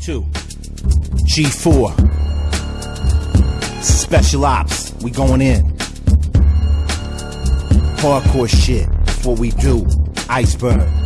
two. G4. Special ops. We going in. Hardcore shit. What we do. Iceberg.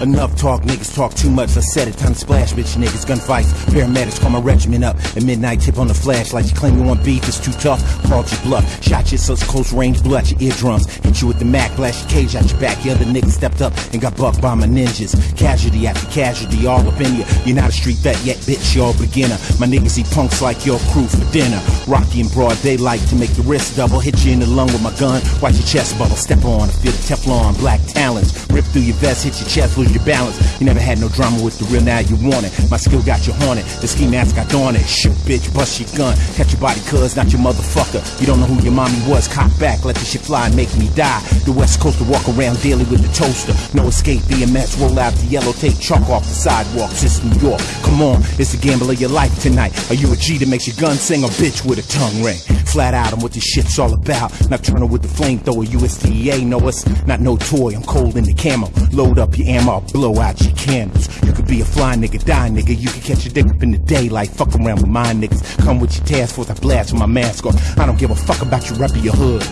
Enough talk, niggas talk too much. I said it, time to splash, bitch niggas. Gunfights, paramedics call my regiment up. At midnight, tip on the flashlight. You claim you want beef, it's too tough. Called your bluff. Shot you such close range, out your eardrums. Hit you with the Mac, blast your cage out your back. The other niggas stepped up and got bucked by my ninjas. Casualty after casualty, all up in you. You're not a street vet yet, bitch, you're a beginner. My niggas eat punks like your crew for dinner. Rocky in broad daylight to make the wrist double. Hit you in the lung with my gun, watch your chest bubble. Step on, feel the Teflon, black talons. Rip through your vest, hit your chest, lose your balance. You never had no drama with the real, now you want it. My skill got you haunted, the ski mask got dawn it. Shoot, bitch, bust your gun. Catch your body, cuz, not your motherfucker. You don't know who your mommy was, cock back, let the shit fly and make me die. The West Coast to walk around daily with the toaster. No escape, BMS, roll out the yellow tape, chalk off the sidewalks. It's New York. Come on, it's the gamble of your life tonight. Are you a G that makes your gun sing or bitch with a tongue ring? Flat out, I'm what this shit's all about. Nocturnal with the flamethrower, USDA know us. Not no toy, I'm cold in the camo. Load up your ammo, blow out your candles. You could be a fly nigga, die nigga. You could catch your dick up in the daylight. Fuck around with my niggas. Come with your task force, I blast with my mask off. I don't give a fuck about you repping your hood.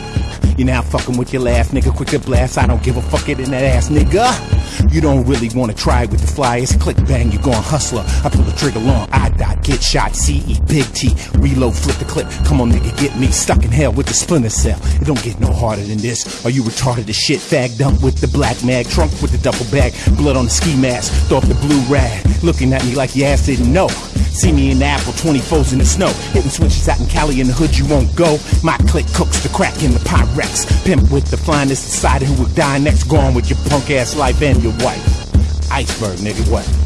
You're now fucking with your last nigga. Quick to blast. I don't give a fuck it in that ass, nigga. You don't really wanna try with the flyers. Click bang, you going hustler. I pull the trigger long. I dot, get shot. CE, big T. Reload, flip the clip. Come on, nigga, get me stuck in hell with the splinter cell. It don't get no harder than this. Are you retarded as shit? Fag dump with the black mag. Trunk with the double bag. Blood on the ski mask. Throw up the blue rag. Looking at me like your ass didn't know. See me in the apple, 24s in the snow. Hitting switches out in Cali in the hood, you won't go. My click cooks the crack in the Pyrex. Pimp with the finest, decided who would die next. Gone with your punk ass life and your wife. Iceberg, nigga, what?